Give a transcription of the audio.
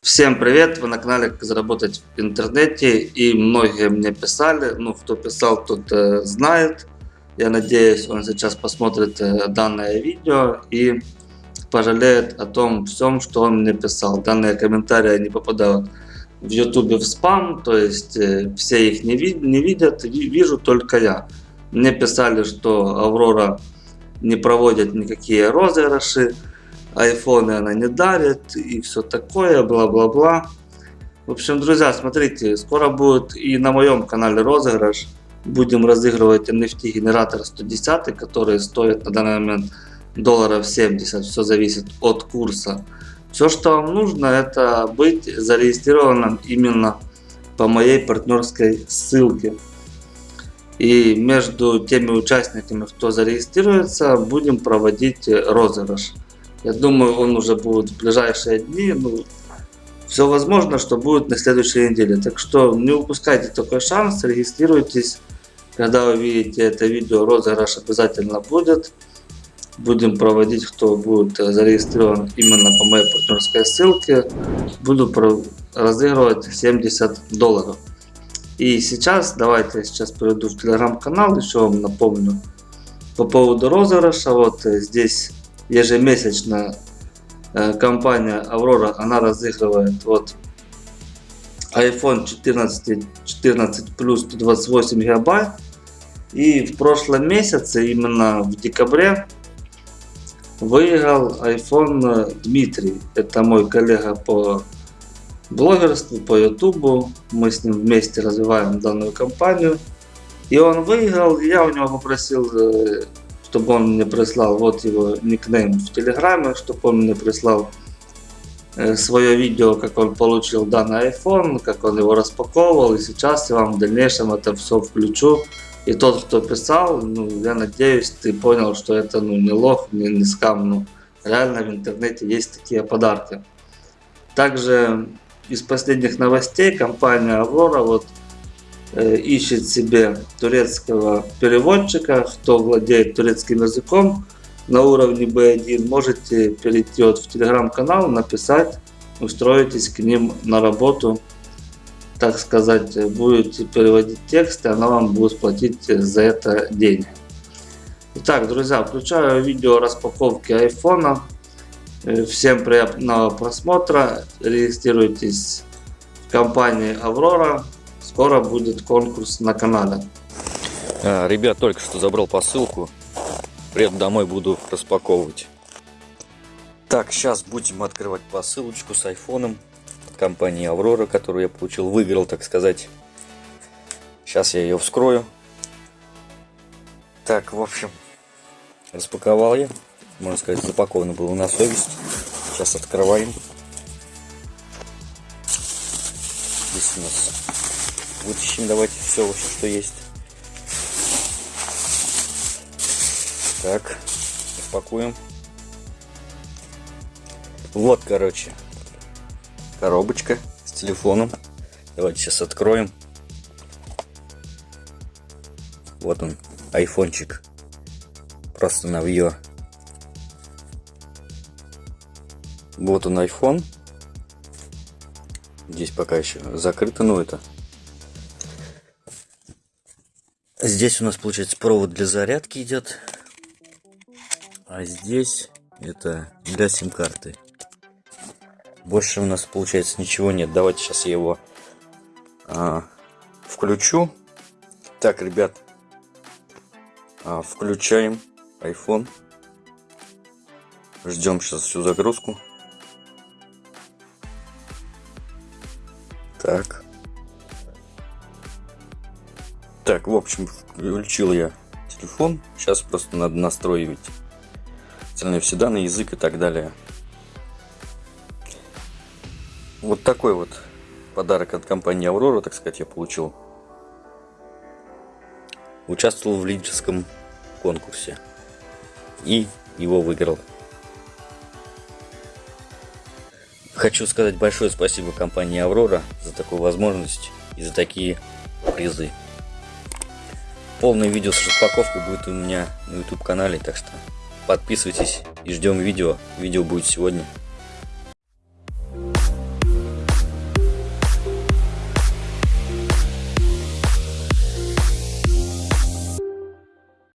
Всем привет! Вы на канале Как заработать в интернете и многие мне писали, ну кто писал, тот э, знает. Я надеюсь, он сейчас посмотрит э, данное видео и пожалеет о том всем, что он мне писал. Данные комментарии не попадают в YouTube в спам, то есть э, все их не, вид не видят, вижу только я. Мне писали, что Аврора не проводит никакие розыгрыши, айфоны она не дарит и все такое, бла-бла-бла. В общем, друзья, смотрите, скоро будет и на моем канале розыгрыш. Будем разыгрывать NFT генератор 110, который стоит на данный момент долларов 70. Все зависит от курса. Все, что вам нужно, это быть зарегистрированным именно по моей партнерской ссылке. И между теми участниками, кто зарегистрируется, будем проводить розыгрыш. Я думаю, он уже будет в ближайшие дни. Ну, все возможно, что будет на следующей неделе. Так что не упускайте такой шанс, регистрируйтесь. Когда вы видите это видео, розыгрыш обязательно будет. Будем проводить, кто будет зарегистрирован именно по моей партнерской ссылке. Буду разыгрывать 70 долларов. И сейчас, давайте я сейчас перейду в телеграм-канал, еще вам напомню по поводу розыгрыша. Вот здесь ежемесячно э, компания Aurora, она разыгрывает вот iPhone 14, 14 Plus 128 гигабайт. И в прошлом месяце, именно в декабре, выиграл iPhone Дмитрий. Это мой коллега по блогерству, по ютубу. Мы с ним вместе развиваем данную компанию. И он выиграл, я у него попросил э, чтобы он мне прислал вот его никнейм в Телеграме, чтобы он мне прислал э, свое видео, как он получил данный iPhone, как он его распаковывал. И сейчас я вам в дальнейшем это все включу. И тот, кто писал, ну, я надеюсь, ты понял, что это ну, не лох, не, не скам. Ну, реально в интернете есть такие подарки. Также из последних новостей компания Aurora вот ищет себе турецкого переводчика, кто владеет турецким языком на уровне B1, можете перейти вот в телеграм-канал, написать, устроитесь к ним на работу, так сказать, будете переводить текст, и она вам будет платить за это деньги. Итак, друзья, включаю видео распаковки айфона. Э, всем приятного просмотра. Регистрируйтесь в компании Аврора скоро будет конкурс на канале. А, ребят, только что забрал посылку. Приеду домой, буду распаковывать. Так, сейчас будем открывать посылочку с айфоном компании Аврора, которую я получил, выиграл, так сказать. Сейчас я ее вскрою. Так, в общем, распаковал я. Можно сказать, запаковано было на совесть. Сейчас открываем. Здесь у нас Вытащим давайте все что есть. Так, распакуем. Вот, короче, коробочка с телефоном. Давайте сейчас откроем. Вот он, айфончик. Просто навье. Вот он iPhone. Здесь пока еще закрыто, но это Здесь у нас получается провод для зарядки идет. А здесь это для сим-карты. Больше у нас получается ничего нет. Давайте сейчас я его а, включу. Так, ребят, а, включаем iPhone. Ждем сейчас всю загрузку. Так. Так, в общем, включил я телефон. Сейчас просто надо настроить остальные все данные, язык и так далее. Вот такой вот подарок от компании Aurora, так сказать, я получил. Участвовал в лидерском конкурсе. И его выиграл. Хочу сказать большое спасибо компании Aurora за такую возможность и за такие призы. Полное видео с распаковкой будет у меня на YouTube канале, так что подписывайтесь и ждем видео. Видео будет сегодня.